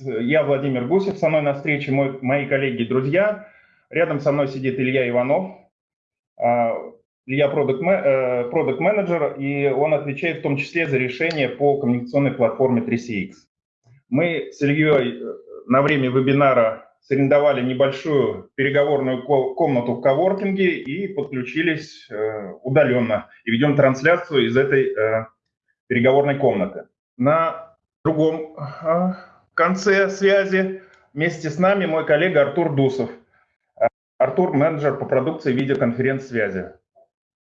Я Владимир Гусев, со мной на встрече мой, мои коллеги и друзья. Рядом со мной сидит Илья Иванов. А, Илья продукт-менеджер, и он отвечает в том числе за решение по коммуникационной платформе 3CX. Мы с Ильей э, на время вебинара сарендовали небольшую переговорную комнату в коворкинге и подключились э, удаленно. И ведем трансляцию из этой э, переговорной комнаты. На другом э, конце связи вместе с нами мой коллега Артур Дусов. Артур – менеджер по продукции видеоконференц-связи.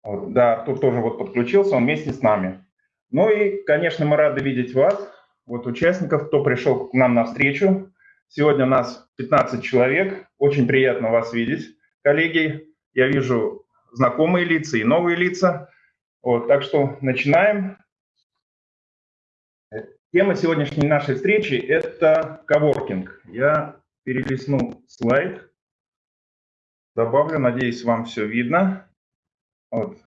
Да, Артур тоже вот подключился, он вместе с нами. Ну и, конечно, мы рады видеть вас, вот участников, кто пришел к нам на встречу. Сегодня у нас 15 человек. Очень приятно вас видеть, коллеги. Я вижу знакомые лица и новые лица. Вот, так что начинаем. Тема сегодняшней нашей встречи – это коворкинг. Я перелистну слайд, добавлю, надеюсь, вам все видно. Вот.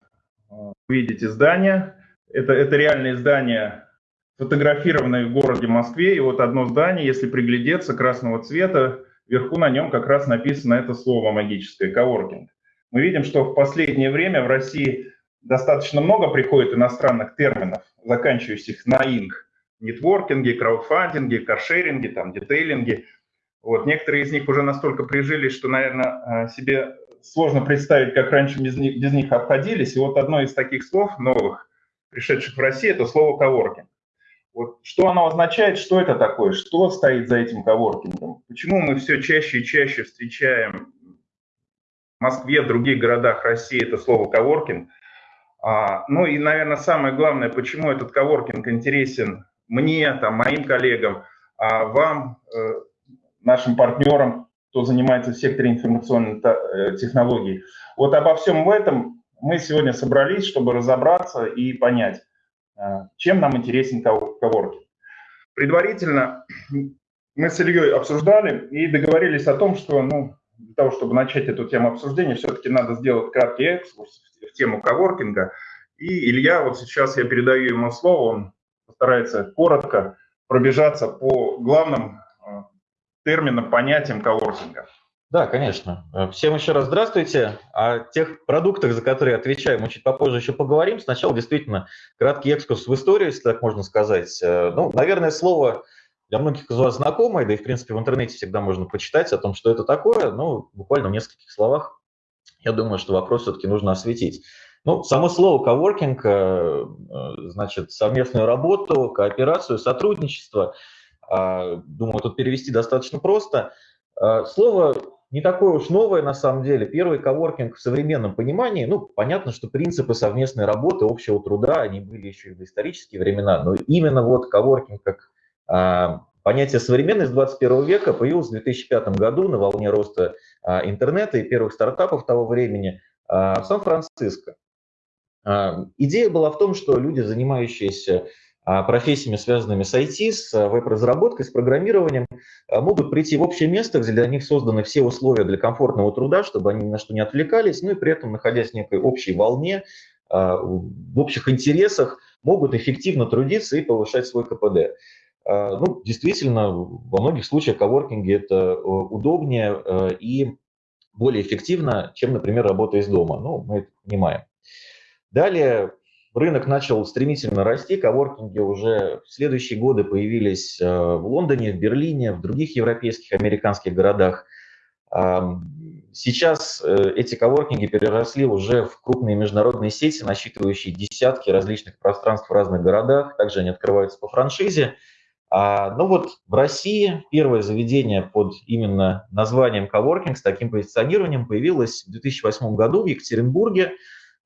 Видите здание. Это, это реальные здания сфотографированные в городе Москве. И вот одно здание, если приглядеться, красного цвета, вверху на нем как раз написано это слово магическое – коворкинг. Мы видим, что в последнее время в России достаточно много приходит иностранных терминов, заканчивающих на «инг». Нетворкинги, краудфандинги, каршеринги, там, детейлинги. Вот. Некоторые из них уже настолько прижились, что, наверное, э, себе сложно представить, как раньше без них, без них обходились. И вот одно из таких слов новых, пришедших в Россию, это слово «коворкинг». Вот что оно означает, что это такое, что стоит за этим коворкингом? Почему мы все чаще и чаще встречаем в Москве, в других городах России это слово коворкинг? А, ну и, наверное, самое главное, почему этот коворкинг интересен мне, там, моим коллегам, а вам, э, нашим партнерам, кто занимается в секторе информационной э, технологий. Вот обо всем этом мы сегодня собрались, чтобы разобраться и понять. А, чем нам интересен коворкинг. Предварительно мы с Ильей обсуждали и договорились о том, что ну, для того, чтобы начать эту тему обсуждения, все-таки надо сделать краткий экскурс в тему коворкинга. И Илья, вот сейчас я передаю ему слово, он постарается коротко пробежаться по главным а, терминам, понятиям коворкинга. Да, конечно. Э, всем еще раз здравствуйте. О тех продуктах, за которые отвечаю, мы чуть попозже еще поговорим. Сначала действительно краткий экскурс в историю, если так можно сказать. Э, ну, наверное, слово для многих из вас знакомое, да и, в принципе, в интернете всегда можно почитать о том, что это такое. Ну, буквально в нескольких словах, я думаю, что вопрос все-таки нужно осветить. Ну, само слово коворкинг, э, значит, совместную работу, кооперацию, сотрудничество. Думаю, тут перевести достаточно просто. Слово не такое уж новое на самом деле. Первый коворкинг в современном понимании, ну, понятно, что принципы совместной работы, общего труда, они были еще и в исторические времена, но именно вот коворкинг как понятие современность 21 века появилось в 2005 году на волне роста интернета и первых стартапов того времени в Сан-Франциско. А, идея была в том, что люди, занимающиеся а, профессиями, связанными с IT, с а, веб-разработкой, с программированием, могут прийти в общее место, где для них созданы все условия для комфортного труда, чтобы они ни на что не отвлекались, ну и при этом, находясь в некой общей волне, в общих интересах, могут эффективно трудиться и повышать свой КПД. Ну, действительно, во многих случаях коворкинги это удобнее и более эффективно, чем, например, работа из дома. Ну, мы это понимаем. Далее Рынок начал стремительно расти, коворкинги уже в следующие годы появились э, в Лондоне, в Берлине, в других европейских, американских городах. Сейчас э, эти коворкинги переросли уже в крупные международные сети, насчитывающие десятки различных пространств в разных городах. Также они открываются по франшизе. А, ну вот в России первое заведение под именно названием коворкинг с таким позиционированием появилось в 2008 году в Екатеринбурге.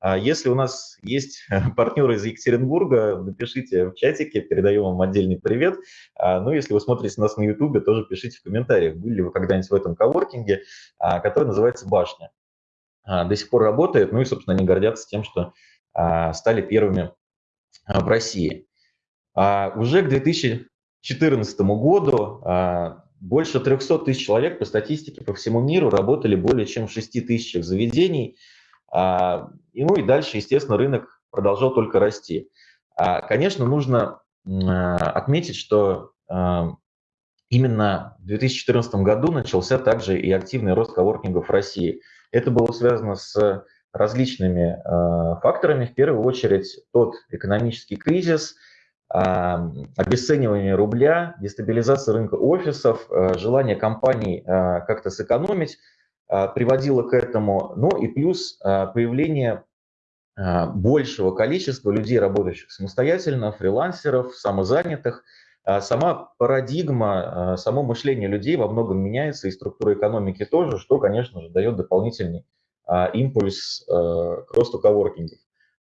А если у нас есть партнеры из Екатеринбурга, напишите в чатике, передаю вам отдельный привет. А, ну, если вы смотрите нас на YouTube, тоже пишите в комментариях, были ли вы когда-нибудь в этом коворкинге, а, который называется «Башня». До сих пор работает, ну и, собственно, они гордятся тем, что стали первыми в России. Уже к 2014 году больше 300 тысяч человек по статистике по всему миру работали более чем в 6 тысячах заведений – и, ну и дальше, естественно, рынок продолжал только расти. А, конечно, нужно отметить, что именно в 2014 году начался также и активный рост коворкингов в России. Это было связано с различными факторами. В первую очередь тот экономический кризис, обесценивание рубля, дестабилизация рынка офисов, желание компаний как-то сэкономить приводило к этому. Ну и плюс э, появление э, большего количества людей, работающих самостоятельно, фрилансеров, самозанятых – а сама парадигма, а, само мышление людей во многом меняется, и структура экономики тоже, что, конечно же, дает дополнительный а, импульс к росту коворкингов.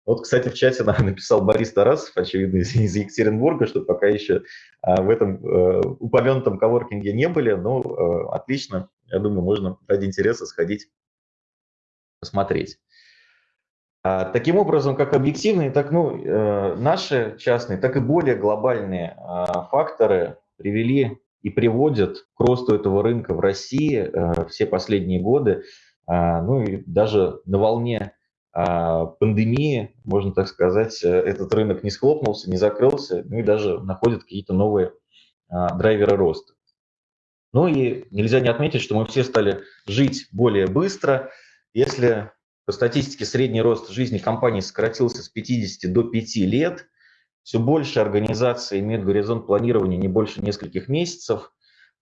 Вот, кстати, в чате написал Борис Тарасов, очевидно, из, Екатеринбурга, что пока еще в этом упомянутом коворкинге не были, но отлично, я думаю, можно ради интереса сходить посмотреть. А, таким образом, как объективные, так ну, э, наши частные, так и более глобальные а, факторы привели и приводят к росту этого рынка в России э, все последние годы. А, ну и даже на волне пандемии, можно так сказать, э, этот рынок не схлопнулся, не закрылся, ну и даже находит какие-то новые драйверы роста. Ну и нельзя не отметить, что мы все стали жить более быстро. Если по статистике, средний рост жизни компании сократился с 50 до 5 лет. Все больше организаций имеют горизонт планирования не больше нескольких месяцев,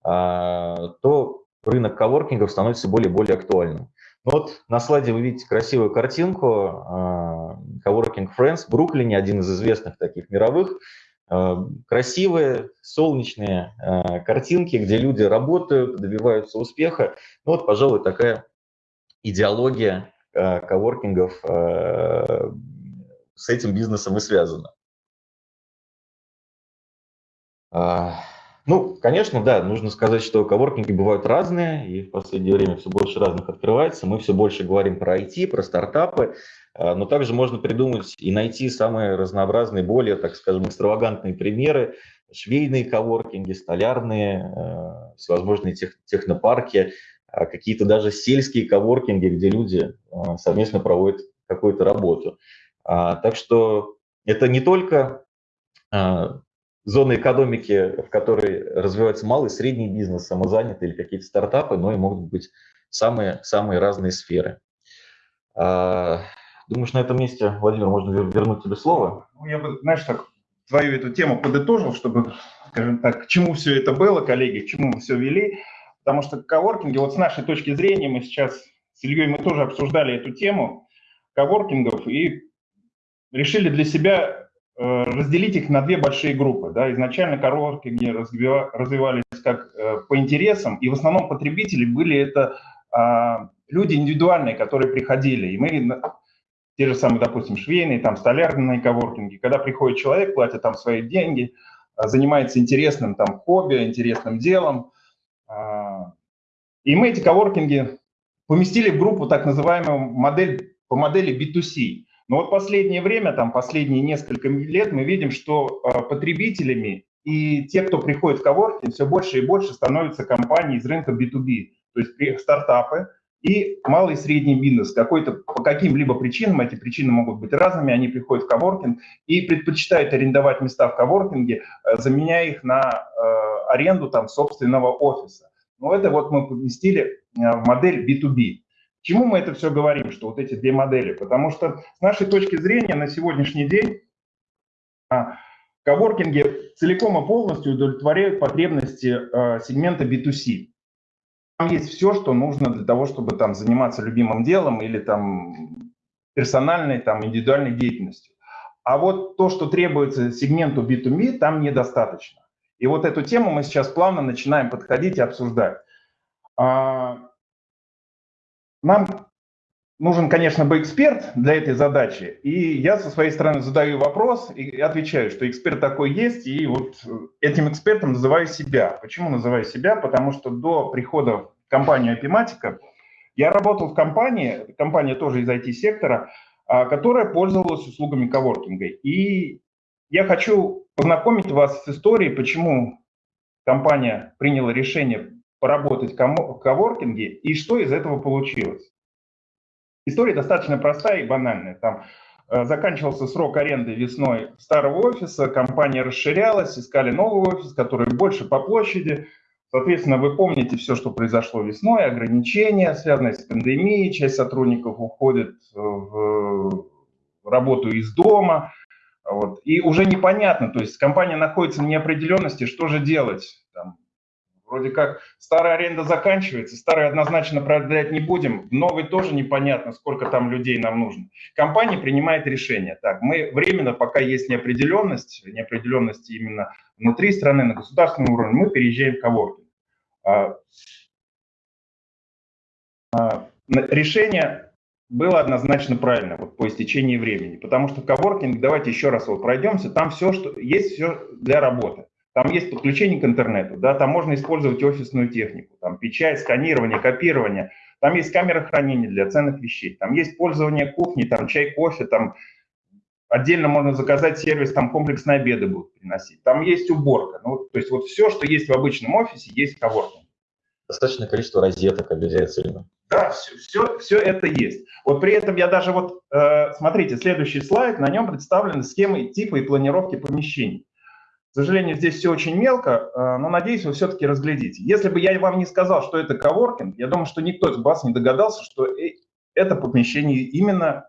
а, то рынок коворкингов становится более и более актуальным. Ну вот на слайде вы видите красивую картинку. А, Coworking Friends в Бруклине, один из известных таких мировых. А, красивые, солнечные картинки, где люди работают, добиваются успеха. Ну вот, пожалуй, такая идеология коворкингов с этим бизнесом и связано. А, ну, конечно, да, нужно сказать, что коворкинги бывают разные, и в последнее время все больше разных открывается. Мы все больше говорим про IT, про стартапы, а, но также можно придумать и найти самые разнообразные, более, так скажем, экстравагантные примеры. Швейные коворкинги, столярные, э, всевозможные тех, технопарки, а какие-то даже сельские коворкинги, где люди а, совместно проводят какую-то работу. А, так что это не только зоны экономики, в которой развивается малый средний бизнес, самозанятые или какие-то стартапы, но и могут быть самые, самые разные сферы. Думаешь, на этом месте, Владимир, можно вернуть тебе слово? Ну, я бы, знаешь, так твою эту тему подытожил, чтобы, скажем так, к чему все это было, коллеги, к чему мы все вели. Потому что коворкинги, вот с нашей точки зрения, мы сейчас с Ильей мы тоже обсуждали эту тему коворкингов и решили для себя разделить их на две большие группы. Да. Изначально коворкинги развивались как э, по интересам, и в основном потребители были это а, люди индивидуальные, которые приходили. И мы те же самые, допустим, швейные, там, столярные коворкинги, когда приходит человек, платит там свои деньги, а, занимается интересным там хобби, интересным делом, а, и мы эти коворкинги поместили в группу так называемую модель по модели B2C. Но вот последнее время, там последние несколько лет мы видим, что а, потребителями и те, кто приходит в коворкинг, все больше и больше становятся компании из рынка B2B, то есть стартапы и малый и средний бизнес. Какой-то, по каким-либо причинам, эти причины могут быть разными, они приходят в коворкинг и предпочитают арендовать места в коворкинге, э, заменяя их на э, аренду там собственного офиса. Но это вот мы поместили э, в модель B2B. Чему мы это все говорим, что вот эти две модели? Потому что с нашей точки зрения на сегодняшний день а, коворкинги целиком и полностью удовлетворяют потребности э, сегмента B2C. Там есть все, что нужно для того, чтобы там заниматься любимым делом или там персональной, там индивидуальной деятельностью. А вот то, что требуется сегменту B2B, там недостаточно. И вот эту тему мы сейчас плавно начинаем подходить и обсуждать. А, нам нужен, конечно, бы эксперт для этой задачи. И я со своей стороны задаю вопрос и отвечаю, что эксперт такой есть, и вот этим экспертом называю себя. Почему называю себя? Потому что до прихода в компанию Epimatica я работал в компании, компания тоже из IT-сектора, а, которая пользовалась услугами коворкинга. И я хочу познакомить вас с историей, почему компания приняла решение поработать в коворкинге и что из этого получилось. История достаточно простая и банальная. Там э, заканчивался срок аренды весной старого офиса, компания расширялась, искали новый офис, который больше по площади. Соответственно, вы помните все, что произошло весной, ограничения, связанные с пандемией, часть сотрудников уходит в работу из дома, вот, и уже непонятно, то есть компания находится в неопределенности, что же делать, там, Вроде как старая аренда заканчивается, старую однозначно продлять не будем, новый тоже непонятно, сколько там людей нам нужно. Компания принимает решение. Так, мы временно, пока есть неопределенность, неопределенность именно внутри страны, на государственном уровне, мы переезжаем в коворкинг. А, а, решение было однозначно правильно вот, по истечении времени, потому что коворкинг, давайте еще раз вот пройдемся, там все, что есть все для работы. Там есть подключение к интернету, да, там можно использовать офисную технику, там печать, сканирование, копирование, там есть камера хранения для ценных вещей, там есть пользование кухней, там чай, кофе, там отдельно можно заказать сервис, там комплексные обеды будут приносить, там есть уборка, ну, то есть вот все, что есть в обычном офисе, есть в коворкинге. Достаточное количество розеток обязательно. Да, все, все, все это есть. Вот при этом я даже вот, э, смотрите, следующий слайд, на нем представлены схемы типа и планировки помещений. К сожалению, здесь все очень мелко, э, но надеюсь, вы все-таки разглядите. Если бы я вам не сказал, что это коворкинг, я думаю, что никто из вас не догадался, что э, это помещение именно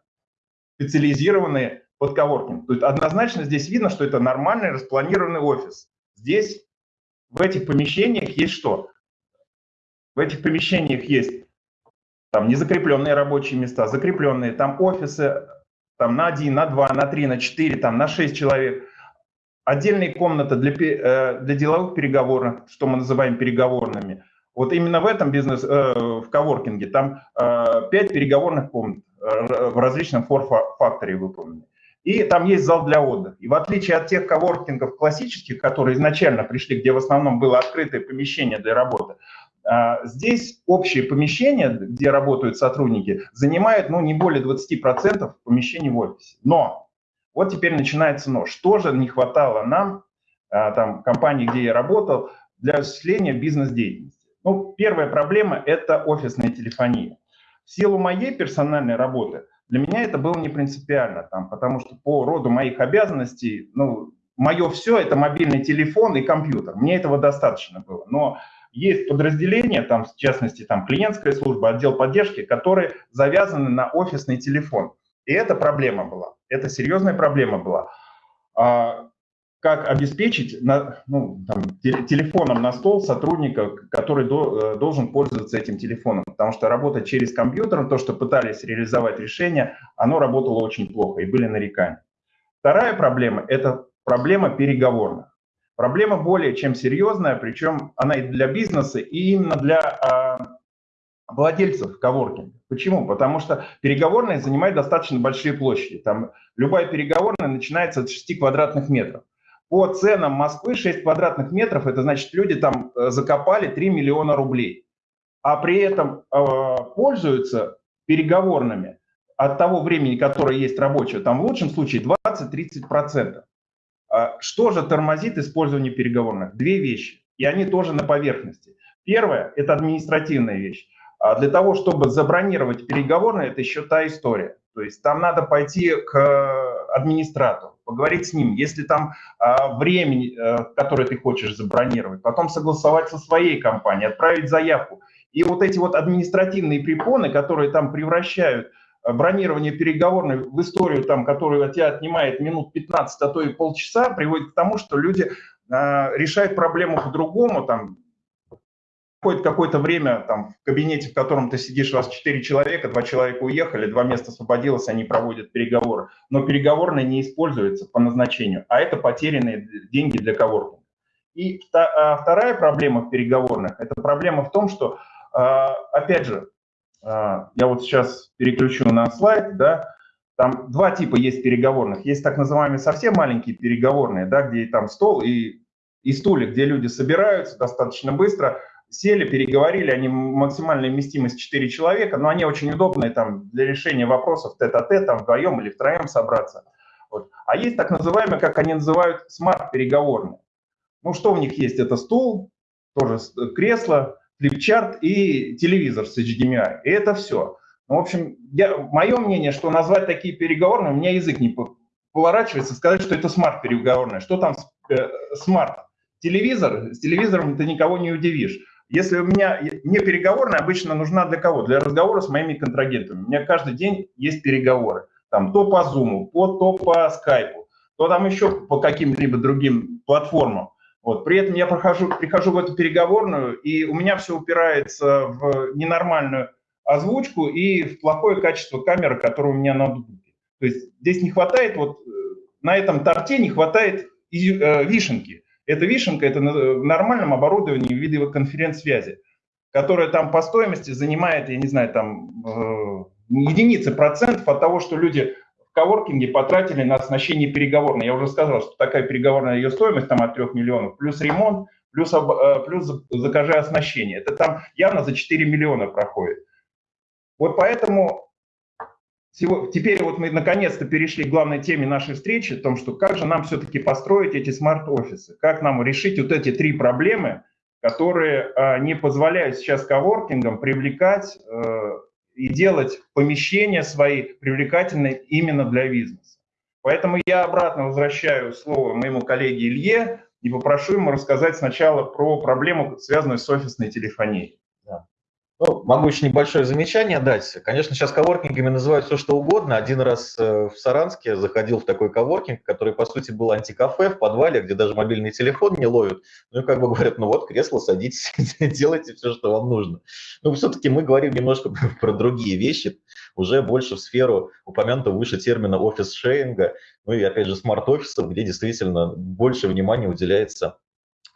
специализированные под коворкинг. То есть однозначно здесь видно, что это нормальный распланированный офис. Здесь в этих помещениях есть что? В этих помещениях есть там незакрепленные рабочие места, закрепленные, там офисы там на один, на два, на три, на четыре, там на шесть человек – отдельная комната для, э, для деловых переговоров, что мы называем переговорными. Вот именно в этом бизнес, э, в коворкинге, там э, 5 переговорных комнат в различном фор-факторе выполнены. И там есть зал для отдыха. И в отличие от тех коворкингов классических, которые изначально пришли, где в основном было открытое помещение для работы, здесь общее помещение, где работают сотрудники, занимает ну, не более 20% помещений в офисе. Но вот теперь начинается но. Что же не хватало нам, а, там, компании, где я работал, для осуществления бизнес-деятельности? Ну, первая проблема – это офисная телефония. В силу моей персональной работы для меня это было не принципиально, там, потому что по роду моих обязанностей, ну, мое все – это мобильный телефон и компьютер. Мне этого достаточно было. Но есть подразделения, там, в частности, там, клиентская служба, отдел поддержки, которые завязаны на офисный телефон. И это проблема была. Это серьезная проблема была. А как обеспечить на, ну, там, телефоном на стол сотрудника, который до, э, должен пользоваться этим телефоном. Потому что работать через компьютер, то, что пытались реализовать решение, оно работало очень плохо и были нарекания. Вторая проблема – это проблема переговорных. Проблема более чем серьезная, причем она и для бизнеса, и именно для а, владельцев коворкинга. Почему? Потому что переговорная занимает достаточно большие площади. Там любая переговорная начинается от 6 квадратных метров. По ценам Москвы 6 квадратных метров, это значит, люди там э, закопали 3 миллиона рублей. А при этом э, пользуются переговорными от того времени, которое есть рабочее, там в лучшем случае 20-30%. А что же тормозит использование переговорных? Две вещи, и они тоже на поверхности. Первое – это административная вещь. А для того, чтобы забронировать переговорные, это еще та история. То есть там надо пойти к администратору, поговорить с ним, если там а, времени, а, которое ты хочешь забронировать, потом согласовать со своей компанией, отправить заявку. И вот эти вот административные препоны, которые там превращают а, бронирование переговорной в историю, там, которая от тебя отнимает минут 15, а то и полчаса, приводит к тому, что люди а, решают проблему по-другому, там, проходит какое-то время там, в кабинете, в котором ты сидишь, у вас четыре человека, два человека уехали, два места освободилось, они проводят переговоры. Но переговорные не используются по назначению, а это потерянные деньги для коворкинга. И а, вторая проблема в переговорных, это проблема в том, что, а, опять же, а, я вот сейчас переключу на слайд, да, там два типа есть переговорных. Есть так называемые совсем маленькие переговорные, да, где там стол и, и стулья, где люди собираются достаточно быстро, сели, переговорили, они максимальная вместимость 4 человека, но они очень удобные там для решения вопросов тет-а-тет, там вдвоем или втроем собраться. Вот. А есть так называемые, как они называют, смарт-переговорные. Ну, что у них есть? Это стул, тоже кресло, флипчарт и телевизор с HDMI. И это все. Ну, в общем, я, мое мнение, что назвать такие переговорные, у меня язык не поворачивается, сказать, что это смарт-переговорная. Что там э, смарт? телевизор, с телевизором ты никого не удивишь. Если у меня, мне переговорная обычно нужна для кого? Для разговора с моими контрагентами. У меня каждый день есть переговоры. Там то по Zoom, то, то по Skype, то там еще по каким-либо другим платформам. Вот. При этом я прохожу, прихожу в эту переговорную, и у меня все упирается в ненормальную озвучку и в плохое качество камеры, которое у меня на ноутбуке. То есть здесь не хватает, вот э, на этом торте не хватает э, вишенки. Эта вишенка – это в нормальном оборудовании видеоконференц-связи, которая там по стоимости занимает, я не знаю, там э, единицы процентов от того, что люди в коворкинге потратили на оснащение переговорной. Я уже сказал, что такая переговорная ее стоимость там от 3 миллионов, плюс ремонт, плюс, э, плюс закажи оснащение. Это там явно за 4 миллиона проходит. Вот поэтому Теперь вот мы наконец-то перешли к главной теме нашей встречи, о том, что как же нам все-таки построить эти смарт-офисы, как нам решить вот эти три проблемы, которые а, не позволяют сейчас коворкингам привлекать э, и делать помещения свои привлекательные именно для бизнеса. Поэтому я обратно возвращаю слово моему коллеге Илье и попрошу ему рассказать сначала про проблему, связанную с офисной телефонией. Ну, могу еще небольшое замечание дать. Конечно, сейчас коворкингами называют все, что угодно. Один раз э, в Саранске заходил в такой коворкинг, который, по сути, был антикафе в подвале, где даже мобильный телефон не ловят. Ну, и как бы говорят, ну вот, кресло, садитесь, делайте все, что вам нужно. Но все-таки мы говорим немножко про другие вещи, уже больше в сферу упомянутого выше термина офис-шейнга, ну и, опять же, смарт-офисов, где действительно больше внимания уделяется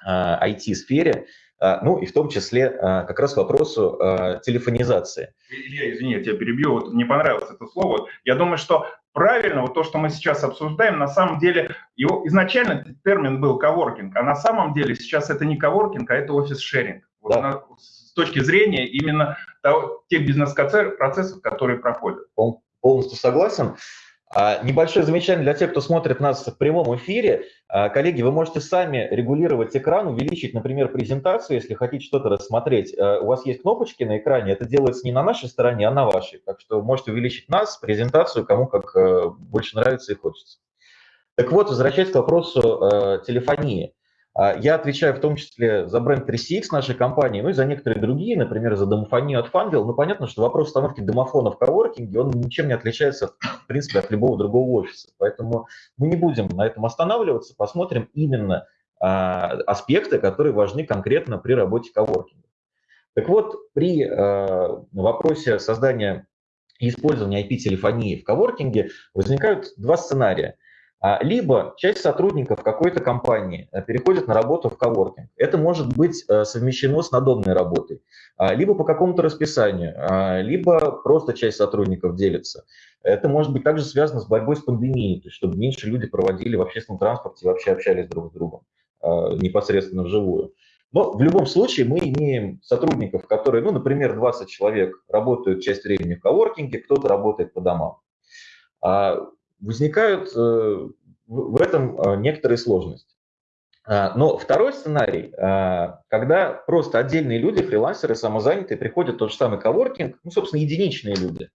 IT-сфере. А, ну и в том числе а, как раз вопросу а, телефонизации. Илья, извини, я тебя перебью, вот не понравилось это слово. Я думаю, что правильно, вот то, что мы сейчас обсуждаем, на самом деле, его изначально термин был коворкинг, а на самом деле сейчас это не коворкинг, а это офис-шеринг. Вот да. с точки зрения именно того, тех бизнес-процессов, которые проходят. Полностью согласен. А, небольшое замечание для тех, кто смотрит нас в прямом эфире. А, коллеги, вы можете сами регулировать экран, увеличить, например, презентацию, если хотите что-то рассмотреть. А, у вас есть кнопочки на экране, это делается не на нашей стороне, а на вашей. Так что можете увеличить нас, презентацию, кому как больше нравится и хочется. Так вот, возвращаясь к вопросу телефонии. А, я отвечаю в том числе за бренд 3CX нашей компании, ну и за некоторые другие, например, за домофонию от Funville. Ну, понятно, что вопрос установки домофона в коворкинге, он ничем не отличается, в принципе, от любого другого офиса. Поэтому мы не будем на этом останавливаться, посмотрим именно а, аспекты, которые важны конкретно при работе коворкинга. Так вот, при а, вопросе создания и использования IP-телефонии в коворкинге возникают два сценария. А, либо часть сотрудников какой-то компании э, переходит на работу в коворкинг. Это может быть э, совмещено с надомной работой, а, либо по какому-то расписанию, а, либо просто часть сотрудников делится. Это может быть также связано с борьбой с пандемией, то есть чтобы меньше люди проводили в общественном транспорте и вообще общались друг с другом непосредственно вживую. Но в любом случае мы имеем сотрудников, которые, ну, например, 20 человек работают часть времени в коворкинге, кто-то работает по домам возникают э, в этом э, некоторые сложности. А, но второй сценарий, а, когда просто отдельные люди, фрилансеры, самозанятые, приходят в тот же самый коворкинг, ну, собственно, единичные люди,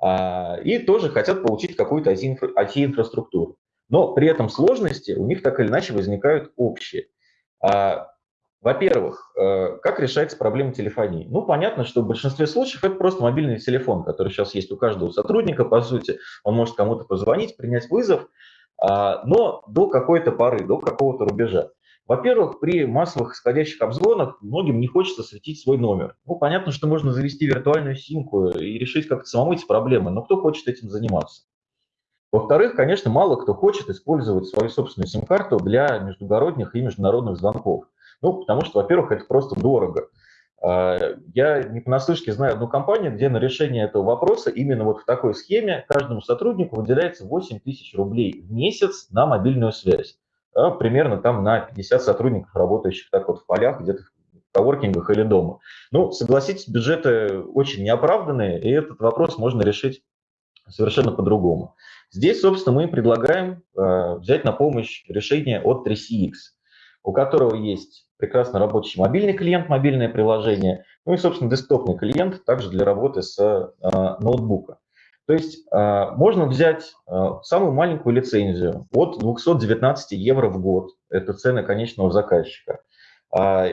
а, и тоже хотят получить какую-то IT-инфраструктуру. Но при этом сложности у них так или иначе возникают общие. Во-первых, э, как решается проблема телефонии? Ну, понятно, что в большинстве случаев это просто мобильный телефон, который сейчас есть у каждого сотрудника, по сути. Он может кому-то позвонить, принять вызов, а, но до какой-то поры, до какого-то рубежа. Во-первых, при массовых исходящих обзвонах многим не хочется светить свой номер. Ну, понятно, что можно завести виртуальную симку и решить как-то самому эти проблемы, но кто хочет этим заниматься? Во-вторых, конечно, мало кто хочет использовать свою собственную сим-карту для междугородних и международных звонков. Ну, потому что, во-первых, это просто дорого. А, я не понаслышке знаю одну компанию, где на решение этого вопроса именно вот в такой схеме каждому сотруднику выделяется 8 тысяч рублей в месяц на мобильную связь. А, примерно там на 50 сотрудников, работающих так вот в полях, где-то в коворкингах или дома. Ну, согласитесь, бюджеты очень неоправданные, и этот вопрос можно решить совершенно по-другому. Здесь, собственно, мы предлагаем э, взять на помощь решение от 3CX, у которого есть прекрасно рабочий мобильный клиент, мобильное приложение, ну и, собственно, десктопный клиент также для работы с э, ноутбука. То есть а, можно взять а, самую маленькую лицензию от 219 евро в год, это цены конечного заказчика, а,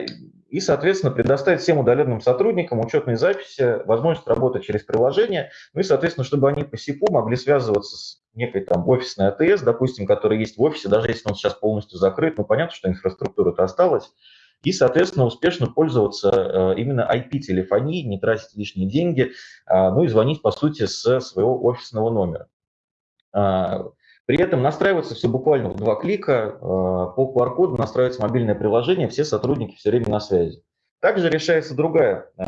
и, соответственно, предоставить всем удаленным сотрудникам учетные записи, возможность работать через приложение, ну и, соответственно, чтобы они по СИПу могли связываться с некой там офисной АТС, допустим, которая есть в офисе, даже если он сейчас полностью закрыт, ну понятно, что инфраструктура-то осталась, и, соответственно, успешно пользоваться э, именно IP-телефонией, не тратить лишние деньги, а, ну и звонить, по сути, с своего офисного номера. А, при этом настраивается все буквально в два клика, э, по QR-коду настраивается мобильное приложение, все сотрудники все время на связи. Также решается другая э,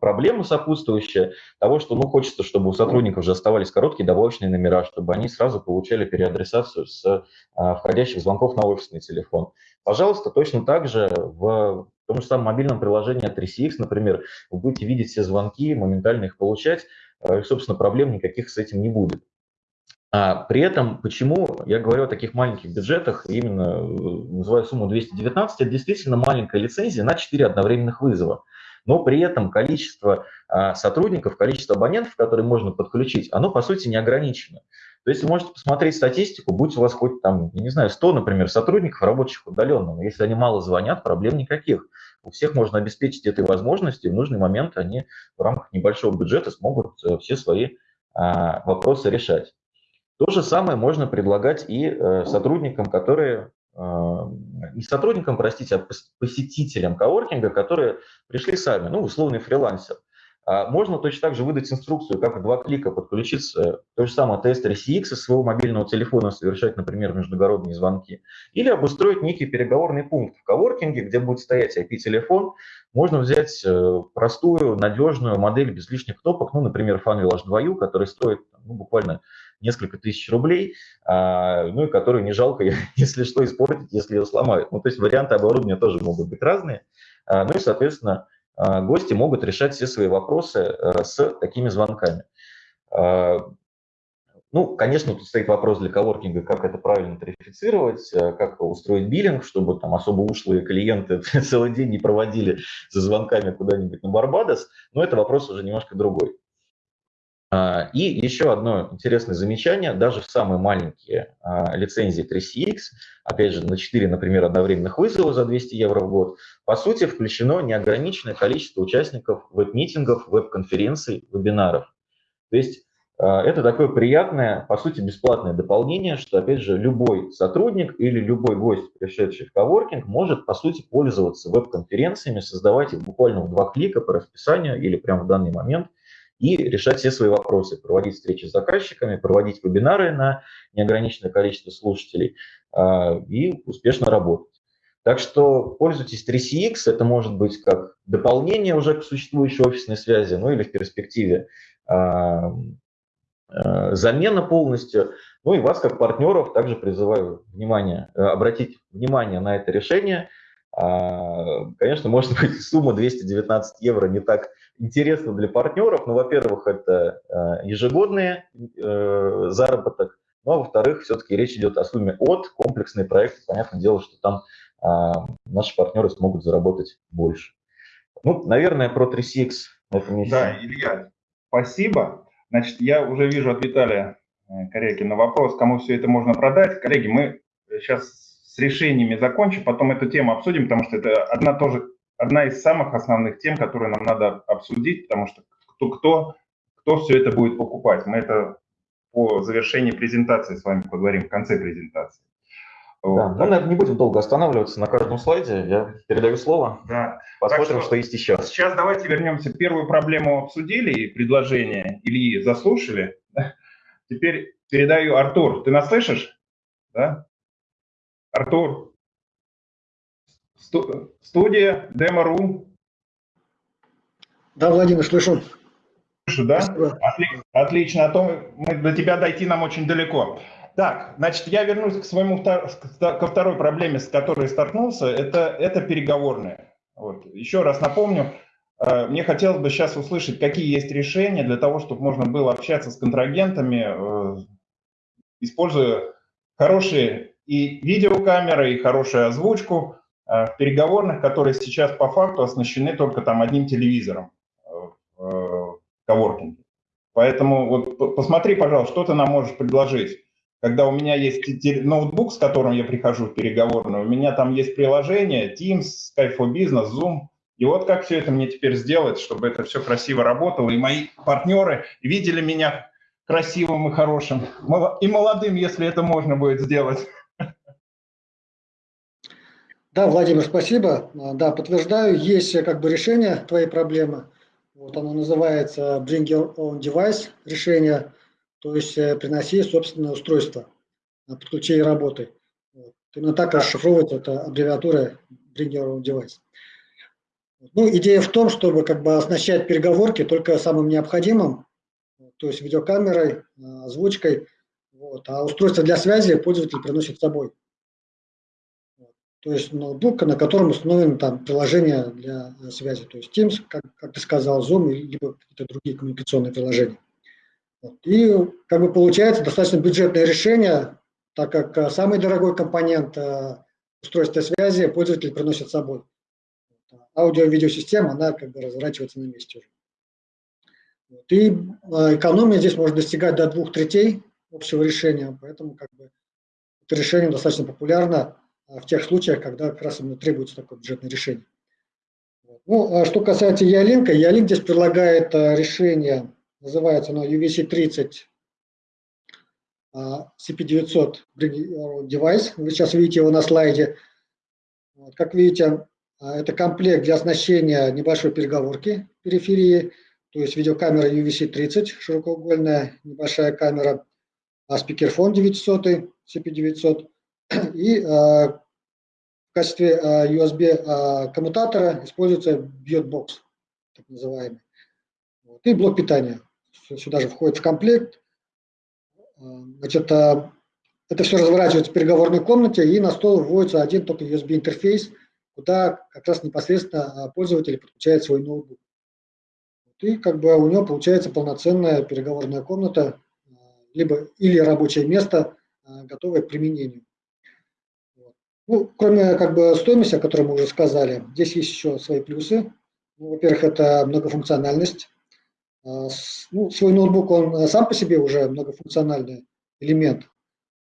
проблема сопутствующая того, что ну, хочется, чтобы у сотрудников уже оставались короткие добавочные номера, чтобы они сразу получали переадресацию с входящих звонков на офисный телефон. Пожалуйста, точно так же в том же самом мобильном приложении от 3CX, например, вы будете видеть все звонки, моментально их получать, э, и, собственно, проблем никаких с этим не будет. А при этом, почему я говорю о таких маленьких бюджетах, именно э, называю сумму 219, это действительно маленькая лицензия на 4 одновременных вызова. Но при этом количество а, сотрудников, количество абонентов, которые можно подключить, оно по сути не ограничено. То есть вы можете посмотреть статистику, будь у вас хоть там, я не знаю, 100, например, сотрудников, работающих удаленно, но если они мало звонят, проблем никаких. У всех можно обеспечить этой возможностью, в нужный момент они в рамках небольшого бюджета смогут э, все свои а, вопросы решать. То же самое можно предлагать и э, сотрудникам, которые э, не сотрудникам, простите, а посетителям коворкинга, которые пришли сами, ну, условный фрилансер. А можно точно так же выдать инструкцию, как в два клика подключиться то же самое тест CX из своего мобильного телефона, совершать, например, междугородные звонки. Или обустроить некий переговорный пункт в коворкинге, где будет стоять IP-телефон. Можно взять э, простую, надежную модель без лишних кнопок, ну, например, FunVillage 2U, который стоит ну, буквально несколько тысяч рублей, а, ну и которую не жалко, если что, испортить, если ее сломают. Ну, то есть варианты оборудования тоже могут быть разные. А, ну и, соответственно, гости могут решать все свои вопросы с такими звонками. Ну, конечно, тут стоит вопрос для коворкинга, как это правильно тарифицировать, как устроить биллинг, чтобы там особо ушлые клиенты целый день не проводили за звонками куда-нибудь на Барбадос, но это вопрос уже немножко другой. А, и еще одно интересное замечание, даже в самые маленькие а, лицензии 3CX, опять же, на 4, например, одновременных вызова за 200 евро в год, по сути, включено неограниченное количество участников веб-митингов, веб-конференций, вебинаров. То есть а, это такое приятное, по сути, бесплатное дополнение, что, опять же, любой сотрудник или любой гость, пришедший в коворкинг, может, по сути, пользоваться веб-конференциями, создавать их буквально в два клика по расписанию или прямо в данный момент – и решать все свои вопросы, проводить встречи с заказчиками, проводить вебинары на неограниченное количество слушателей а, и успешно работать. Так что пользуйтесь 3CX, это может быть как дополнение уже к существующей офисной связи, ну или в перспективе а, а, замена полностью. Ну и вас, как партнеров, также призываю внимание, обратить внимание на это решение. Конечно, может быть, сумма 219 евро не так интересно для партнеров. Ну, во-первых, это э, ежегодный э, заработок, ну, а во-вторых, все-таки речь идет о сумме от комплексный проект. Понятное дело, что там а, наши партнеры смогут заработать больше. Ну, наверное, про 3CX на этом месте. Да, Илья, спасибо. Значит, я уже вижу от Виталия э, Корякина на вопрос, кому все это можно продать. Коллеги, мы сейчас с решениями закончим, потом эту тему обсудим, потому что это одна тоже одна из самых основных тем, которые нам надо обсудить, потому что кто, кто, кто все это будет покупать. Мы это по завершении презентации с вами поговорим, в конце презентации. Да, вот. мы, наверное, не будем долго останавливаться на каждом слайде. Я передаю слово. Да. Посмотрим, что, что есть еще. Сейчас давайте вернемся. Первую проблему обсудили и предложение Ильи заслушали. Теперь передаю Артур. Ты нас слышишь? Да? Артур, Студия Демо.ру. Да, Владимир, слышу. Слышу, да? Отлично, отлично, а то мы, до тебя дойти нам очень далеко. Так, значит, я вернусь к своему ко второй проблеме, с которой столкнулся. Это, это переговорные. Вот. Еще раз напомню, э, мне хотелось бы сейчас услышать, какие есть решения для того, чтобы можно было общаться с контрагентами, э, используя хорошие и видеокамеры, и хорошую озвучку, в переговорных, которые сейчас по факту оснащены только там одним телевизором э, в коворкинге. Поэтому вот посмотри, пожалуйста, что ты нам можешь предложить. Когда у меня есть ноутбук, с которым я прихожу в переговорную, у меня там есть приложение Teams, Skype for Business, Zoom. И вот как все это мне теперь сделать, чтобы это все красиво работало, и мои партнеры видели меня красивым и хорошим, и молодым, если это можно будет сделать. Да, Владимир, спасибо. Да, подтверждаю, есть как бы решение твоей проблемы. Вот оно называется Bring Your Own Device решение, то есть э, приноси собственное устройство, подключи и работай. Вот. Именно так расшифровывается эта аббревиатура Bring Your Own Device. Ну, идея в том, чтобы как бы оснащать переговорки только самым необходимым, то есть видеокамерой, озвучкой, вот, а устройство для связи пользователь приносит с собой. То есть ноутбук, на котором установлено там приложение для э, связи, то есть Teams, как, как ты сказал, Zoom, либо какие-то другие коммуникационные приложения. Вот. И как бы получается достаточно бюджетное решение, так как э, самый дорогой компонент э, устройства связи пользователь приносит с собой. Аудио-видеосистема, она как бы разворачивается на месте уже. Вот. И экономия здесь может достигать до двух третей общего решения, поэтому как бы это решение достаточно популярно в тех случаях, когда как раз именно требуется такое бюджетное решение. Ну, а что касается Ялинка, Ялинк здесь предлагает а, решение, называется оно UVC-30 CP900 девайс. Вы сейчас видите его на слайде. Как видите, это комплект для оснащения небольшой переговорки периферии, то есть видеокамера UVC-30, широкоугольная небольшая камера, спикерфон 900, CP900 и в качестве USB а, коммутатора используется BiotBox, так называемый. И блок питания. Сюда же входит в комплект. Значит, это все разворачивается в переговорной комнате, и на стол вводится один только USB-интерфейс, куда как раз непосредственно пользователь подключает свой ноутбук. И как бы у него получается полноценная переговорная комната, либо или рабочее место, готовое к применению. Ну, кроме как бы стоимости, о которой мы уже сказали, здесь есть еще свои плюсы. Ну, во-первых, это многофункциональность. А, ну, свой ноутбук, он сам по себе уже многофункциональный элемент.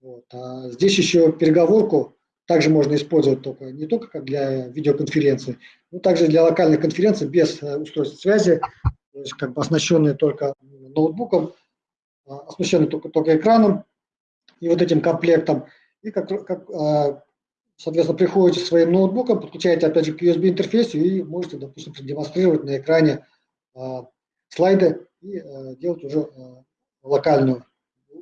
Вот. А здесь еще переговорку также можно использовать только, не только как для видеоконференции, но также для локальной конференции без э, устройств связи, то есть как бы оснащенные только ноутбуком, а, оснащенные только, только экраном и вот этим комплектом. И как, как а, Соответственно, приходите своим ноутбуком, подключаете опять же к USB интерфейсу и можете, допустим, продемонстрировать на экране э, слайды и э, делать уже э, локальную,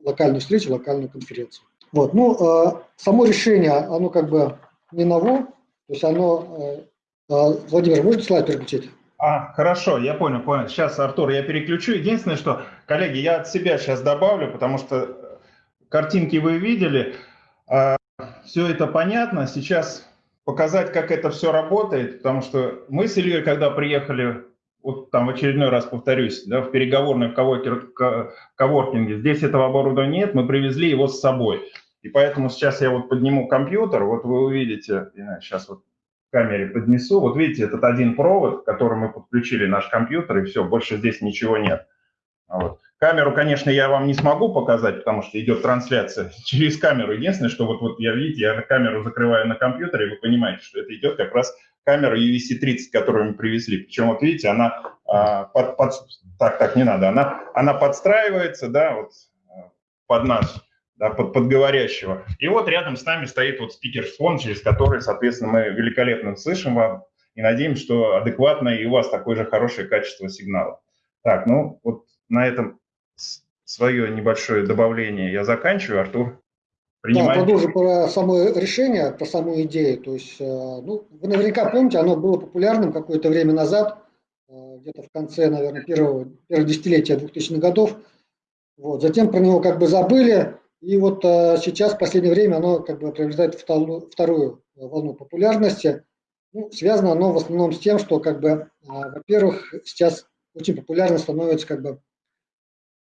локальную встречу, локальную конференцию. Вот. Ну, э, само решение, оно как бы не ново, то есть оно... Э, э, Владимир, можете слайд переключить? А, хорошо, я понял, понял. Сейчас, Артур, я переключу. Единственное, что, коллеги, я от себя сейчас добавлю, потому что картинки вы видели все это понятно. Сейчас показать, как это все работает, потому что мы с Ильей, когда приехали, вот там в очередной раз повторюсь, да, в переговорной в коворкинге, здесь этого оборудования нет, мы привезли его с собой. И поэтому сейчас я вот подниму компьютер, вот вы увидите, сейчас вот камере поднесу, вот видите, этот один провод, к которому мы подключили наш компьютер, и все, больше здесь ничего нет. Вот. Камеру, конечно, я вам не смогу показать, потому что идет трансляция через камеру. Единственное, что вот, вот я, видите, я камеру закрываю на компьютере, вы понимаете, что это идет как раз камера UVC-30, которую мы привезли. Причем, вот видите, она а, под, под, так, так, не надо, она, она подстраивается, да, вот а, под нас, да, под, под говорящего. И вот рядом с нами стоит вот спикерфон, через который, соответственно, мы великолепно слышим вам и надеемся, что адекватно и у вас такое же хорошее качество сигнала. Так, ну вот на этом свое небольшое добавление я заканчиваю. Артур, принимай. Да, продолжу про само решение, про саму идею. То есть, э, ну, вы наверняка помните, оно было популярным какое-то время назад, э, где-то в конце, наверное, первого, первого десятилетия 2000-х годов. Вот. Затем про него как бы забыли, и вот э, сейчас, в последнее время, оно как бы приобретает вторую волну популярности. Ну, связано оно в основном с тем, что, как бы, во-первых, сейчас очень популярно становится как бы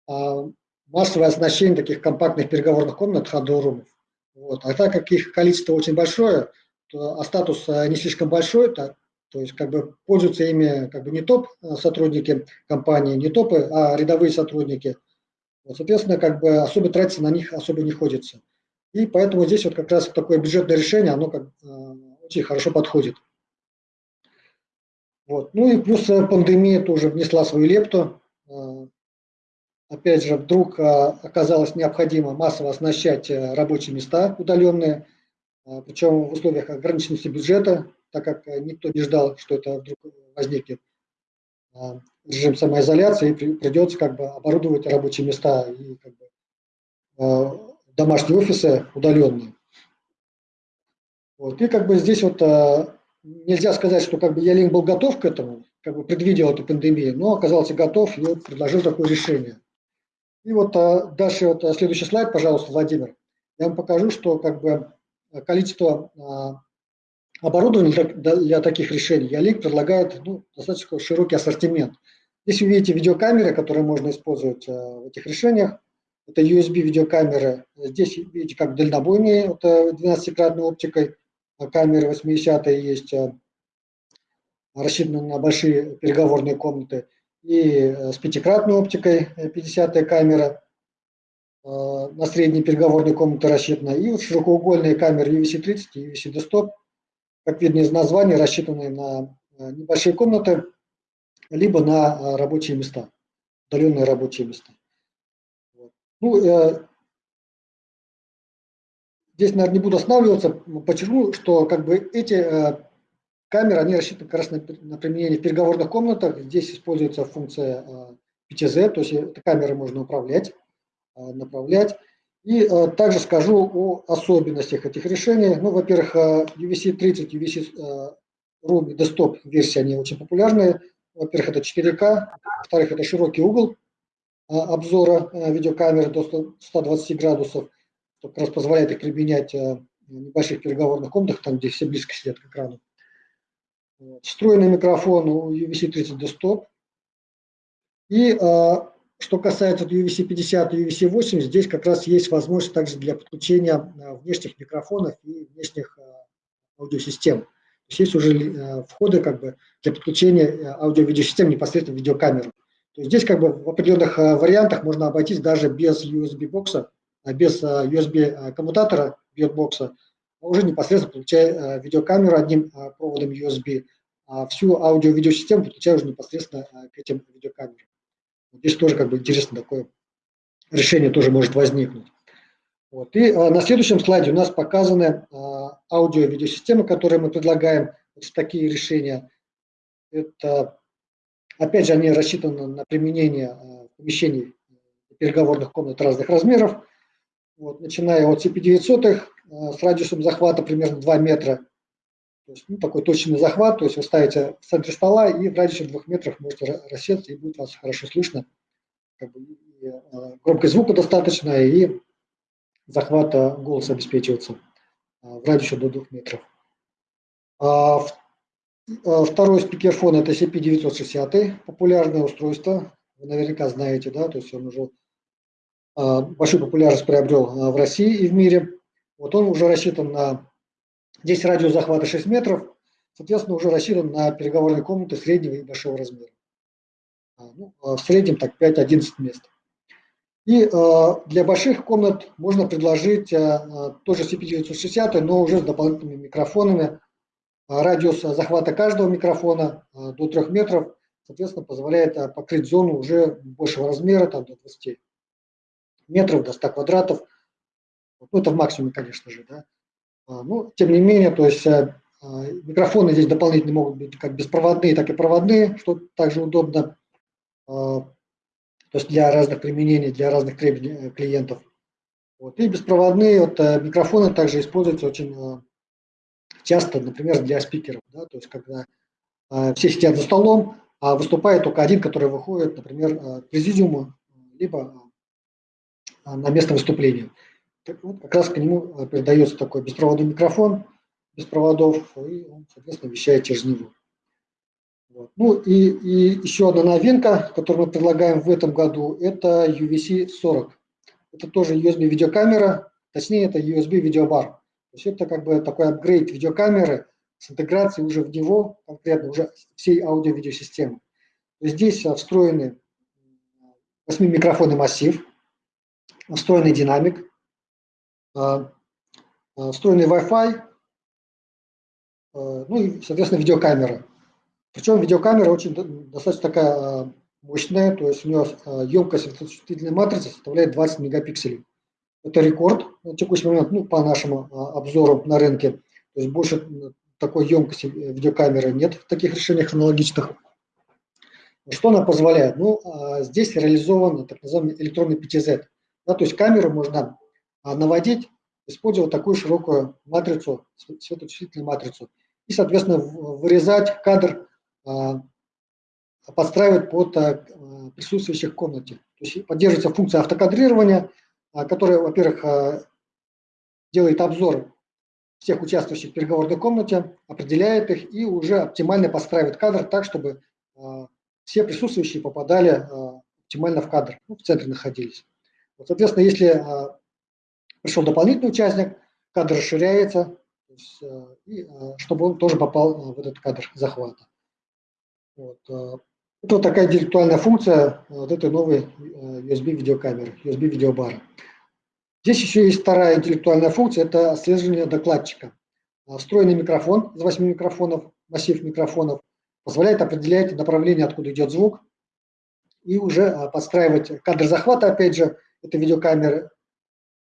массовое оснащение таких компактных переговорных комнат хадорумов. Вот. А так как их количество очень большое, то, а статус а, не слишком большой, то То есть как бы пользуются ими как бы не топ сотрудники компании, не топы, а рядовые сотрудники. Вот, соответственно, как бы особо тратиться на них особо не ходится. И поэтому здесь вот как раз такое бюджетное решение, оно как, очень хорошо подходит. Вот. Ну и плюс пандемия тоже внесла свою лепту опять же, вдруг а, оказалось необходимо массово оснащать э, рабочие места удаленные, а, причем в условиях ограниченности бюджета, так как э, никто не ждал, что это вдруг возникнет а, режим самоизоляции, и придется как бы оборудовать рабочие места и как бы, домашние офисы удаленные. Вот. И как бы здесь вот нельзя сказать, что как бы Ялинк был готов к этому, как бы предвидел эту пандемию, но оказался готов и предложил такое решение. И вот а, дальше вот а, следующий слайд, пожалуйста, Владимир. Я вам покажу, что как бы количество а, оборудования для, таких решений Ялик предлагает ну, достаточно широкий ассортимент. Здесь вы видите видеокамеры, которые можно использовать в этих решениях. Это USB видеокамеры. Здесь видите как дальнобойные, это 12-кратной оптикой камеры 80 есть, рассчитаны на большие переговорные комнаты и э, с пятикратной оптикой 50 э, камера э, на средней переговорной комнате рассчитана, и вот широкоугольные камеры UVC-30 и UVC-Desktop, как видно из названия, рассчитаны на небольшие комнаты, либо на рабочие места, удаленные рабочие места. Ну, здесь, наверное, не буду останавливаться, подчеркну, что как бы эти Камеры, они рассчитаны как раз на, на применение в переговорных комнатах. Здесь используется функция PTZ, э, то есть этой камеры можно управлять, э, направлять. И э, также скажу о особенностях этих решений. Ну, во-первых, UVC-30, UVC Room и Desktop версии, они очень популярные. Во-первых, это 4К, во-вторых, это широкий угол обзора видеокамеры до 120 градусов, что как раз позволяет их применять в небольших переговорных комнатах, там, где все близко сидят к экрану. Встроенный микрофон у UVC-30 Desktop. И а, что касается UVC-50 и UVC-80, здесь как раз есть возможность также для подключения а, внешних микрофонов и внешних а, аудиосистем. То есть есть уже входы как бы для подключения аудио-видеосистем непосредственно в видеокамеру. То есть здесь как бы в определенных вариантах можно обойтись даже без USB-бокса, без USB-коммутатора, бокса уже непосредственно получая э, видеокамеру одним э, проводом USB, а всю аудио-видеосистему подключая уже непосредственно э, к этим видеокамерам. Здесь тоже как бы интересно такое решение тоже может возникнуть. Вот. И на следующем слайде у нас показаны аудио-видеосистемы, которые мы предлагаем. Вот такие решения. Это, опять же, они рассчитаны на применение помещений переговорных комнат разных размеров. Вот, начиная от CP900 Э, с радиусом захвата примерно 2 метра. То есть, ну, такой точный захват, то есть вы ставите в центре стола и в радиусе 2 метров можете рассеться, и будет вас хорошо слышно. Как бы, э, громкость звука достаточно, и захват голоса обеспечивается э, в радиусе до 2 метров. А, второй спикерфон это CP960, популярное устройство, вы наверняка знаете, да, то есть он уже большую популярность приобрел в России и в мире. Вот он уже рассчитан на, здесь радиус захвата 6 метров, соответственно, уже рассчитан на переговорные комнаты среднего и большого размера. А, ну, а в среднем так 5-11 мест. И э, для больших комнат можно предложить э, тоже CP960, но уже с дополнительными микрофонами. Радиус захвата каждого микрофона э, до 3 метров, соответственно, позволяет э, покрыть зону уже большего размера, там до 20 метров, до 100 квадратов. Ну, это в максимуме, конечно же, да. А, ну, тем не менее, то есть э, а, микрофоны здесь дополнительно могут быть как беспроводные, так и проводные, что также удобно. А, то есть для разных применений, для разных требований э, клиентов. Вот. И беспроводные вот, э, микрофоны также используются очень часто, например, для спикеров. Да? То есть когда все сидят за столом, а выступает только один, который выходит, например, к президиуму, либо на место выступления вот как раз к нему э, передается такой беспроводный микрофон, без проводов, и он, соответственно, вещает через него. Вот. Ну и, и еще одна новинка, которую мы предлагаем в этом году, это UVC-40. Это тоже USB-видеокамера, точнее это USB-видеобар. То есть это как бы такой апгрейд видеокамеры, с интеграцией уже в него, конкретно уже всей аудио-видеосистемы. Здесь встроены 8-микрофонный массив, встроенный динамик, встроенный Wi-Fi, ну и, соответственно, видеокамера. Причем видеокамера очень достаточно такая мощная, то есть у нее емкость светочувствительной матрицы составляет 20 мегапикселей. Это рекорд на текущий момент, ну, по нашему обзору на рынке. То есть больше такой емкости видеокамеры нет в таких решениях аналогичных. Что она позволяет? Ну, здесь реализован так называемый электронный PTZ. Да, то есть камеру можно наводить, использовать такую широкую матрицу, светочувствительную матрицу, и, соответственно, вырезать кадр, подстраивать под присутствующих в комнате. То есть поддерживается функция автокадрирования, которая, во-первых, делает обзор всех участвующих в переговорной комнате, определяет их и уже оптимально подстраивает кадр так, чтобы все присутствующие попадали оптимально в кадр, ну, в центре находились. Вот, соответственно, если пришел дополнительный участник, кадр расширяется, есть, и, чтобы он тоже попал в этот кадр захвата. Вот. Это вот такая интеллектуальная функция вот этой новой USB-видеокамеры, USB-видеобара. Здесь еще есть вторая интеллектуальная функция, это отслеживание докладчика. Встроенный микрофон из 8 микрофонов, массив микрофонов, позволяет определять направление, откуда идет звук, и уже подстраивать кадр захвата, опять же, этой видеокамеры,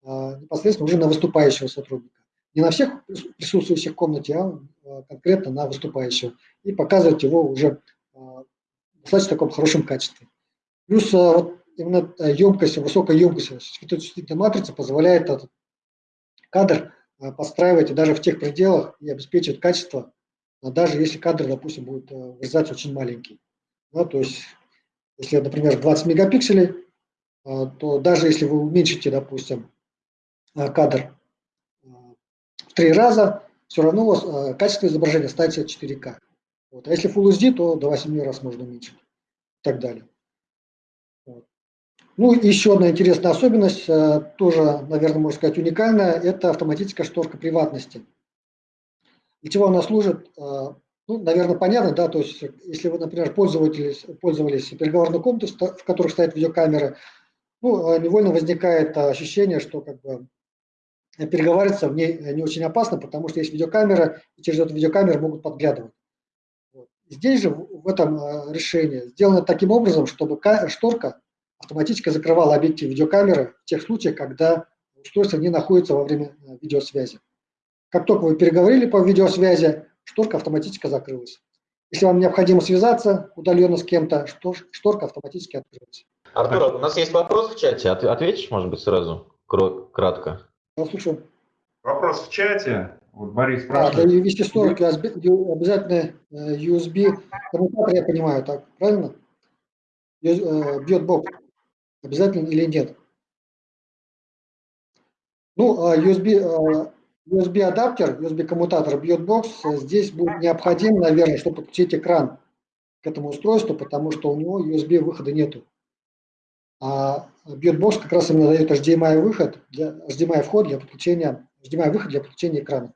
непосредственно уже на выступающего сотрудника. Не на всех присутствующих в комнате, а конкретно на выступающего. И показывать его уже в достаточно таком хорошем качестве. Плюс вот именно емкость, высокая емкость светочувствительной матрицы позволяет этот кадр э, подстраивать даже в тех пределах и обеспечивать качество, а даже если кадр, допустим, будет э, вырезаться очень маленький. Да, то есть, если, например, 20 мегапикселей, э, то даже если вы уменьшите, допустим, кадр в три раза, все равно у вас качество изображения станет 4К. Вот. А если Full HD, то до 8 раз можно уменьшить и так далее. Ну, еще одна интересная особенность, тоже, наверное, можно сказать, уникальная, это автоматическая шторка приватности. Для чего она служит? Ну, наверное, понятно, да, то есть, если вы, например, пользовались, пользовались переговорной комнатой, в которой стоят видеокамеры, ну, э, невольно возникает ощущение, что как бы переговариваться в ней не очень опасно, потому что есть видеокамера, и через эту видеокамеру могут подглядывать. Здесь же в этом решении сделано таким образом, чтобы шторка автоматически закрывала объектив видеокамеры в тех случаях, когда устройство не находится во время э, видеосвязи. Как только вы переговорили по видеосвязи, шторка автоматически закрылась. Если вам необходимо связаться удаленно с кем-то, шторка автоматически открылась. Артур, у нас есть вопрос в чате. Ответишь, может быть, сразу, кратко? Я слушаю. Вопрос в чате. Вот Борис спрашивает. А, для вести шторки обязательно USB э, коммутатор, я понимаю, так, правильно? Бьет бок. Обязательно или нет? Ну, а USB, а, USB адаптер, USB коммутатор бьетбокс здесь будет необходим, наверное, чтобы подключить экран к этому устройству, потому что у него USB выхода нету. А бьетбокс как раз именно дает HDMI выход, для, HDMI вход для подключения, HDMI выход для подключения экрана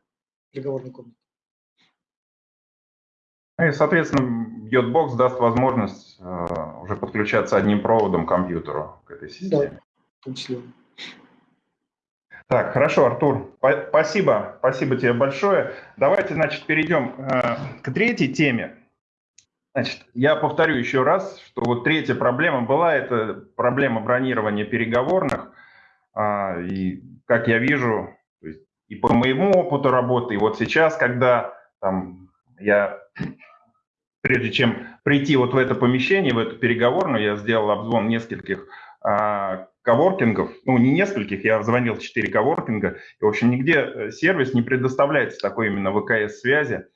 переговорной комнаты. Ну и, соответственно, Yotbox даст возможность э, уже подключаться одним проводом к компьютеру, к этой системе. Да, Так, хорошо, Артур, спасибо, спасибо тебе большое. Давайте, значит, перейдем э, к третьей теме. Значит, я повторю еще раз, что вот третья проблема была, это проблема бронирования переговорных. Э, и, как я вижу, и по моему опыту работы, и вот сейчас, когда там я прежде чем прийти вот в это помещение, в эту переговорную, я сделал обзвон нескольких а, коворкингов, ну не нескольких, я звонил в 4 коворкинга, и в общем нигде э, сервис не предоставляется такой именно ВКС-связи,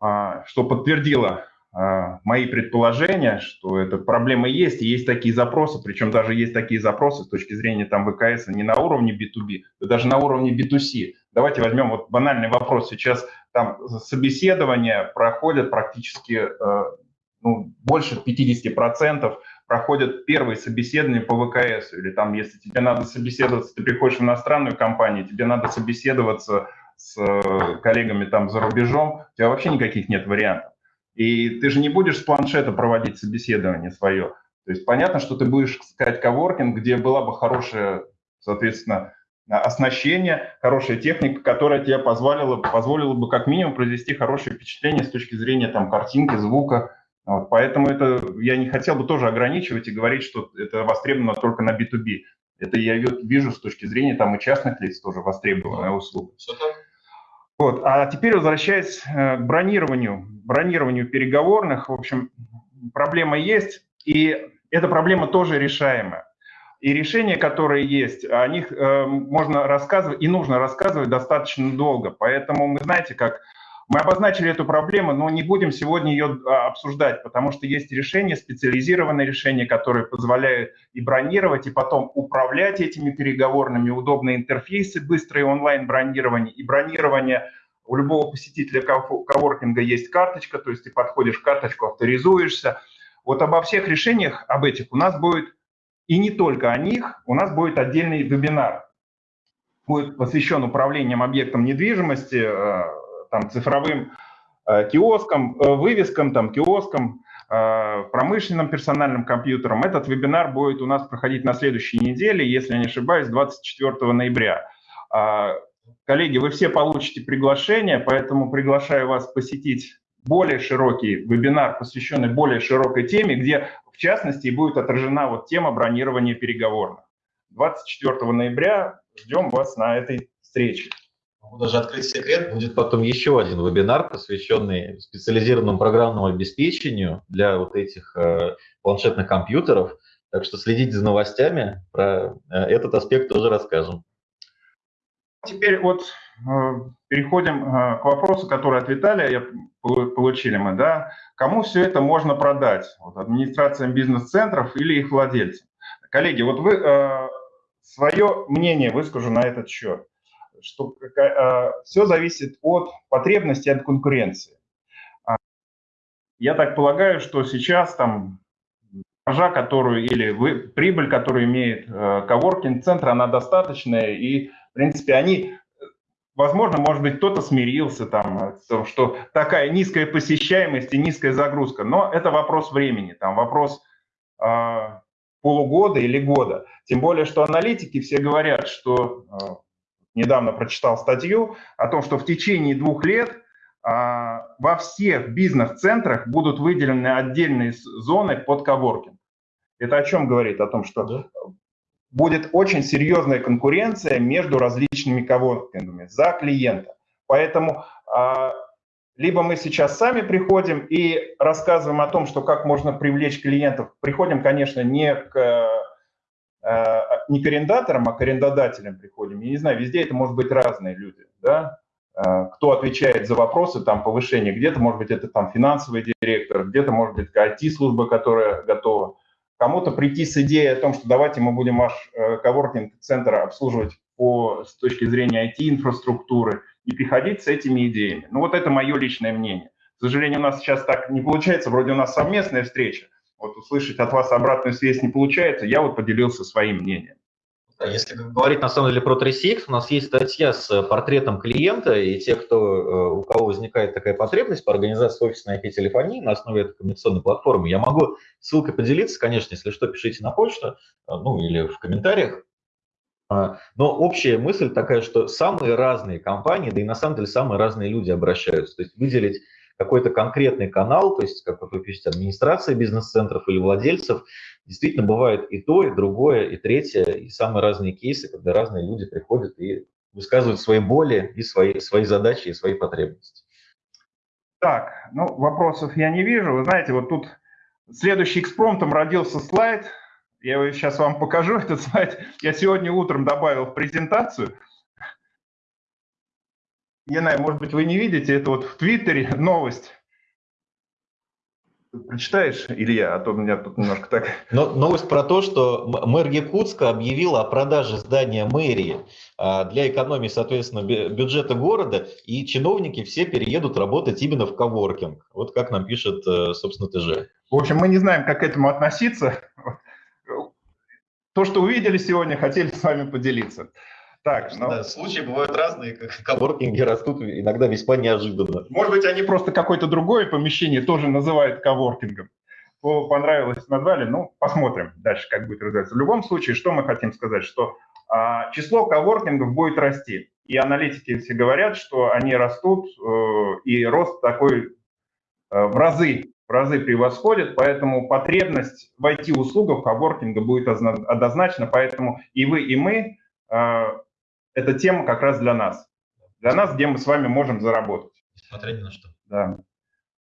а, что подтвердило а, мои предположения, что эта проблема есть, и есть такие запросы, причем даже есть такие запросы с точки зрения там ВКС не на уровне B2B, а даже на уровне B2C. Давайте возьмем вот банальный вопрос. Сейчас там собеседования проходят практически э, ну, больше 50% проходят первые собеседования по ВКС. Или там, если тебе надо собеседоваться, ты приходишь в иностранную компанию, тебе надо собеседоваться с э, коллегами там за рубежом, у тебя вообще никаких нет вариантов. И ты же не будешь с планшета проводить собеседование свое. То есть понятно, что ты будешь искать коворкинг, где была бы хорошая, соответственно, оснащение, хорошая техника, которая тебе позволила, позволила бы как минимум произвести хорошее впечатление с точки зрения там, картинки, звука. Вот, поэтому это я не хотел бы тоже ограничивать и говорить, что это востребовано только на B2B. Это я вижу с точки зрения там и частных лиц тоже востребованная услуга. Вот. А теперь возвращаясь э, к бронированию, бронированию переговорных, в общем, проблема есть, и эта проблема тоже решаемая. И решения, которые есть, о них э, можно рассказывать и нужно рассказывать достаточно долго. Поэтому мы, знаете, как мы обозначили эту проблему, но не будем сегодня ее а, обсуждать, потому что есть решения, специализированные решения, которые позволяют и бронировать, и потом управлять этими переговорными, удобные интерфейсы, быстрое онлайн-бронирование и бронирование у любого посетителя коворкинга есть карточка, то есть ты подходишь к карточку, авторизуешься. Вот обо всех решениях, об этих у нас будет, и не только о них, у нас будет отдельный вебинар. Будет посвящен управлением объектом недвижимости, э, там, цифровым э, киоскам, э, вывескам, там, киоскам, э, промышленным персональным компьютером. Этот вебинар будет у нас проходить на следующей неделе, если я не ошибаюсь, 24 ноября. А, коллеги, вы все получите приглашение, поэтому приглашаю вас посетить более широкий вебинар, посвященный более широкой теме, где в частности будет отражена вот тема бронирования переговорных. 24 ноября ждем вас на этой встрече. Могу даже открыть секрет, будет потом еще один вебинар, посвященный специализированному программному обеспечению для вот этих э, планшетных компьютеров. Так что следите за новостями, про э, этот аспект тоже расскажем. Теперь вот э, переходим э, к вопросу, который от Виталия получили мы. Да? Кому все это можно продать? Вот, администрациям бизнес-центров или их владельцам? Коллеги, вот вы э, свое мнение выскажу на этот счет что э, все зависит от потребностей, от конкуренции. А, я так полагаю, что сейчас там маржа, которую или вы, прибыль, которую имеет э, коворкинг-центр, она достаточная, и, в принципе, они, возможно, может быть, кто-то смирился там, что такая низкая посещаемость и низкая загрузка, но это вопрос времени, там вопрос э, полугода или года. Тем более, что аналитики все говорят, что недавно прочитал статью о том, что в течение двух лет а, во всех бизнес-центрах будут выделены отдельные зоны под коворкинг. Это о чем говорит? О том, что да. будет очень серьезная конкуренция между различными коворкингами за клиента. Поэтому а, либо мы сейчас сами приходим и рассказываем о том, что как можно привлечь клиентов. Приходим, конечно, не к Э, не к арендаторам, а к арендодателям приходим. Я не знаю, везде это может быть разные люди, да, э, кто отвечает за вопросы там повышения, где-то, может быть, это там финансовый директор, где-то, может быть, IT-служба, которая готова. Кому-то прийти с идеей о том, что давайте мы будем ваш э, коворкинг-центр обслуживать по, с точки зрения IT-инфраструктуры и приходить с этими идеями. Ну вот это мое личное мнение. К сожалению, у нас сейчас так не получается, вроде у нас совместная встреча, вот услышать от вас обратную связь не получается, я вот поделился своим мнением. Если говорить на самом деле про 3CX, у нас есть статья с портретом клиента, и те, кто, э, у кого возникает такая потребность по организации офисной IP-телефонии на основе этой коммуникационной платформы, я могу ссылкой поделиться, конечно, если что, пишите на почту, э, ну или в комментариях. А, но общая мысль такая, что самые разные компании, да и на самом деле самые разные люди обращаются. То есть выделить какой-то конкретный канал, то есть, как вы пишете, администрация бизнес-центров или владельцев, действительно бывает и то, и другое, и третье, и самые разные кейсы, когда разные люди приходят и высказывают свои боли, и свои, свои задачи, и свои потребности. Так, ну, вопросов я не вижу. Вы знаете, вот тут следующий экспромтом родился слайд. Я его сейчас вам покажу, этот слайд. Я сегодня утром добавил в презентацию – знаю, может быть, вы не видите, это вот в Твиттере новость. Прочитаешь, Илья, а то у меня тут немножко так... Но, новость про то, что мэр Якутска объявила о продаже здания мэрии а, для экономии, соответственно, бюджета города, и чиновники все переедут работать именно в коворкинг. Вот как нам пишет, э, собственно, ТЖ. В общем, мы не знаем, как к этому относиться. То, что увидели сегодня, хотели с вами поделиться. Так, ну, Да, случаи бывают разные, как коворкинги растут иногда весьма неожиданно. может быть, они просто какое-то другое помещение тоже называют коворкингом. По- Понравилось, назвали, ну, посмотрим дальше, как будет развиваться. В любом случае, что мы хотим сказать, что а, число коворкингов будет расти. И аналитики все говорят, что они растут, э, и рост такой э, в разы, в разы превосходит, поэтому потребность в IT-услугах коворкинга будет озна- однозначно, поэтому и вы, и мы, э, эта тема как раз для нас. Для нас, где мы с вами можем заработать. Несмотря ни на что. Да.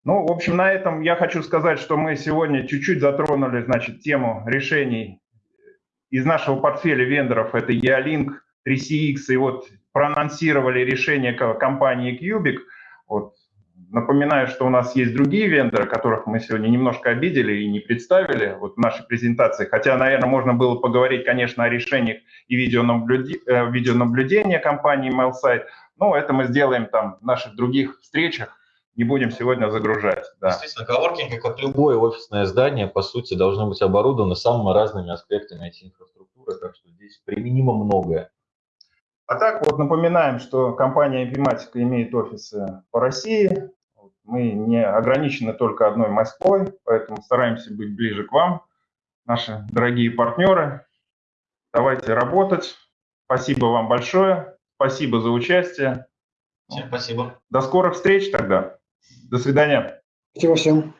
Ну, в общем, на этом я хочу сказать, что мы сегодня чуть-чуть затронули, значит, тему решений из нашего портфеля вендоров. Это Ялинк, 3CX, и вот проанонсировали решение ко- компании Cubic. Вот. Напоминаю, что у нас есть другие вендоры, которых мы сегодня немножко обидели и не представили вот в нашей презентации. Хотя, наверное, можно было поговорить, конечно, о решениях и видеонаблюди- э, видеонаблюдения компании MailSite. Но это мы сделаем там в наших других встречах. Не будем сегодня загружать. Да. Действительно, коворкинг, как любое офисное здание, по сути, должно быть оборудовано самыми разными аспектами IT-инфраструктуры, так что здесь применимо многое. А так вот напоминаем, что компания Epimatica имеет офисы по России. Мы не ограничены только одной Москвой, поэтому стараемся быть ближе к вам, наши дорогие партнеры. Давайте работать. Спасибо вам большое. Спасибо за участие. Всем спасибо. До скорых встреч тогда. До свидания. Спасибо всем.